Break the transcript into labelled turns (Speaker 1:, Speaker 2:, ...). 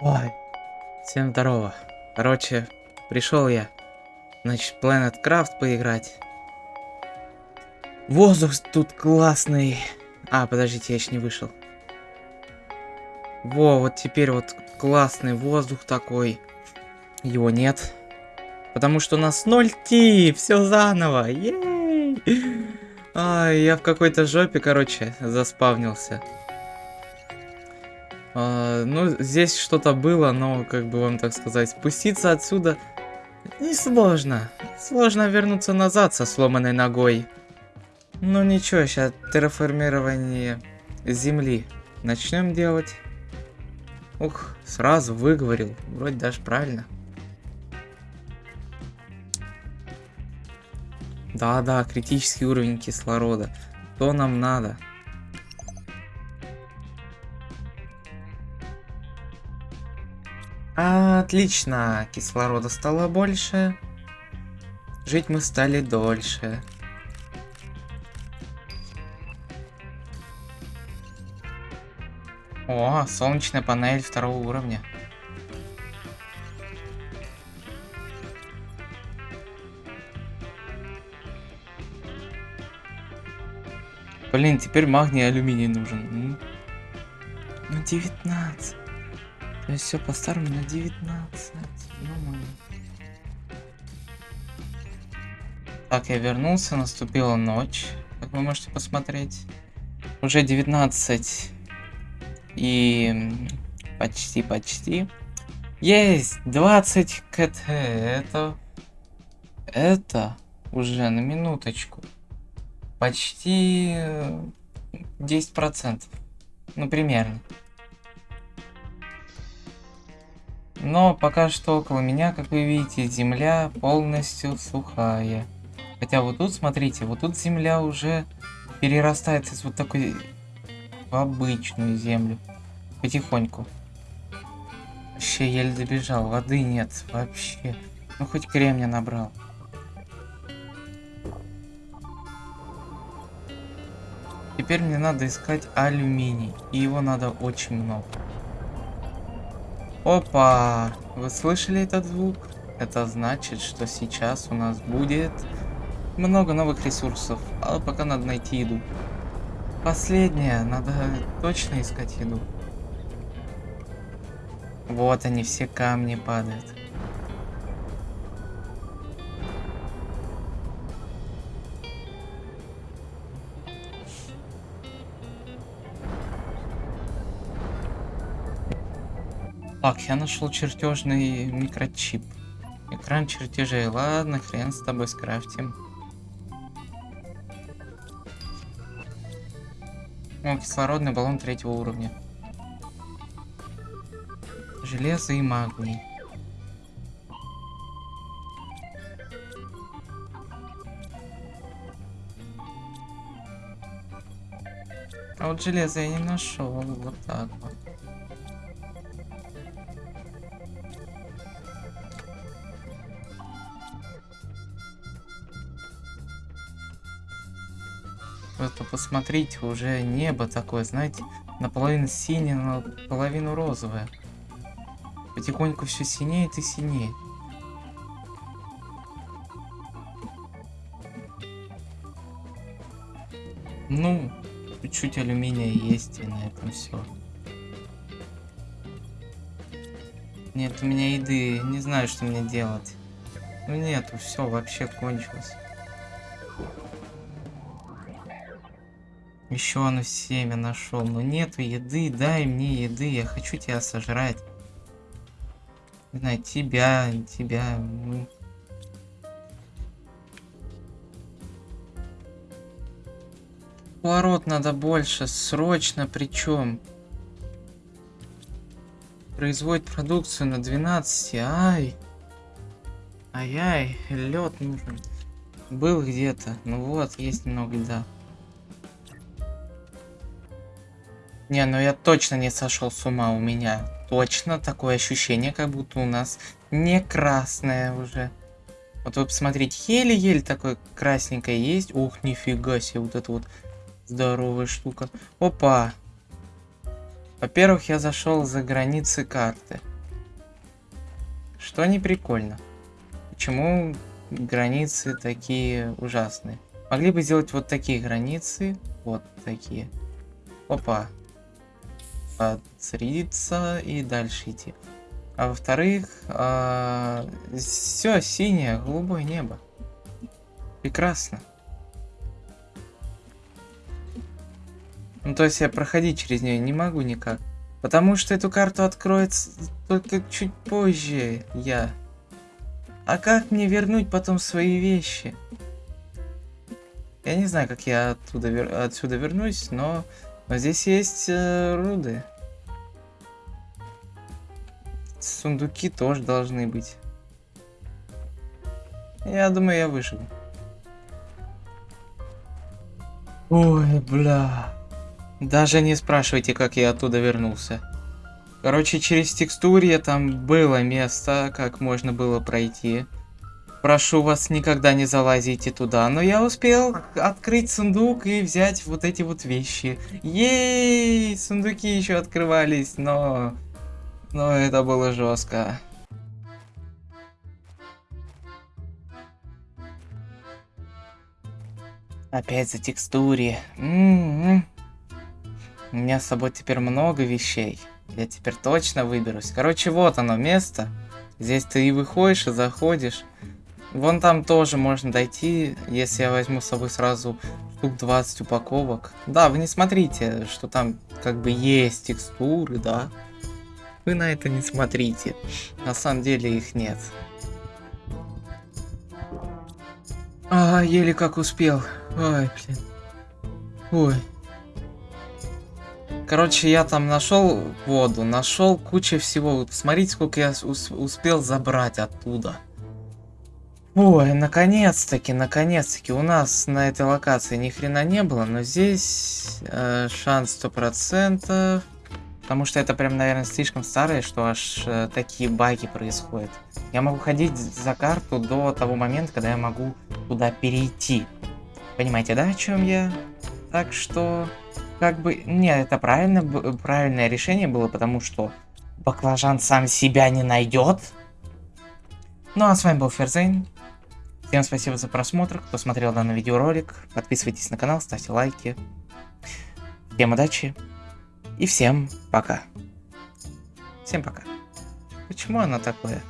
Speaker 1: Ой, всем здорово. Короче, пришел я, значит, Planet Craft поиграть. Воздух тут классный. А, подождите, я еще не вышел. Во, вот теперь вот классный воздух такой. Его нет. Потому что у нас 0 ти, все заново. Ей! Ай, я в какой-то жопе, короче, заспавнился. А, ну, здесь что-то было, но, как бы вам так сказать, спуститься отсюда несложно. Сложно вернуться назад со сломанной ногой. Ну ничего, сейчас терраформирование Земли начнем делать. Ух, сразу выговорил. Вроде даже правильно. Да-да, критический уровень кислорода. То нам надо. Отлично, кислорода стало больше. Жить мы стали дольше. О, солнечная панель второго уровня. Блин, теперь магний и алюминий нужен. Ну, 19. Есть все по-старому на 19. Ну, так, я вернулся, наступила ночь, как вы можете посмотреть. Уже 19. И почти-почти. Есть! 20 КТ. Это... Это уже на минуточку. Почти 10%. Ну, примерно. Но пока что около меня, как вы видите, земля полностью сухая. Хотя вот тут, смотрите, вот тут земля уже перерастает из вот такой в обычную землю. Потихоньку. Вообще еле добежал, воды нет вообще. Ну хоть кремня набрал. Теперь мне надо искать алюминий. И его надо очень много. Опа! Вы слышали этот звук? Это значит, что сейчас у нас будет много новых ресурсов. А пока надо найти еду. Последнее. Надо точно искать еду. Вот они, все камни падают. Так, я нашел чертежный микрочип. Экран чертежей. Ладно, хрен с тобой скрафтим. О, кислородный баллон третьего уровня. Железо и магний. А вот железо я не нашел. Вот так вот. Просто посмотрите, уже небо такое, знаете, наполовину синее, наполовину розовое. Потихоньку все синеет и синеет. Ну, чуть-чуть алюминия есть, и на этом все. Нет у меня еды, не знаю, что мне делать. Ну нету, все, вообще кончилось. Еще оно семя нашел. Но нету еды, дай мне еды, я хочу тебя сожрать. Не знаю, тебя, тебя. Поворот надо больше, срочно причем. Производит продукцию на 12, ай. Ай-ай, лед нужен. Был где-то, ну вот, есть немного льда. Не, ну я точно не сошел с ума у меня. Точно такое ощущение, как будто у нас не красное уже. Вот вы посмотрите, еле-еле такое красненькое есть. Ух, нифига себе, вот это вот здоровая штука. Опа! Во-первых, я зашел за границы карты. что не прикольно. Почему границы такие ужасные? Могли бы сделать вот такие границы, вот такие. Опа. Подсредиться и дальше идти. А во-вторых, а, все синее, голубое небо. Прекрасно. Ну, то есть я проходить через нее не могу никак. Потому что эту карту откроется только чуть позже я. А как мне вернуть потом свои вещи? Я не знаю, как я оттуда отсюда вернусь, но, но здесь есть э, руды. Сундуки тоже должны быть. Я думаю, я выживу. Ой, бля. Даже не спрашивайте, как я оттуда вернулся. Короче, через текстурье там было место, как можно было пройти. Прошу вас, никогда не залазите туда. Но я успел открыть сундук и взять вот эти вот вещи. Ей, сундуки еще открывались, но... Но это было жестко. Опять за текстуре. М -м -м. У меня с собой теперь много вещей. Я теперь точно выберусь. Короче, вот оно место. Здесь ты и выходишь, и заходишь. Вон там тоже можно дойти, если я возьму с собой сразу штук 20 упаковок. Да, вы не смотрите, что там как бы есть текстуры, да. Вы на это не смотрите. На самом деле их нет. А, еле как успел. Ой, блин. Ой. Короче, я там нашел воду, нашел кучу всего. Смотрите, сколько я успел забрать оттуда. Ой, наконец-таки, наконец-таки. У нас на этой локации ни хрена не было, но здесь э, шанс сто процентов. Потому что это прям, наверное, слишком старое, что аж э, такие баги происходят. Я могу ходить за карту до того момента, когда я могу туда перейти. Понимаете, да, о чем я? Так что как бы... Нет, это правильно, правильное решение было, потому что баклажан сам себя не найдет. Ну а с вами был Ферзейн. Всем спасибо за просмотр, кто смотрел данный видеоролик. Подписывайтесь на канал, ставьте лайки. Всем удачи. И всем пока. Всем пока. Почему оно такое?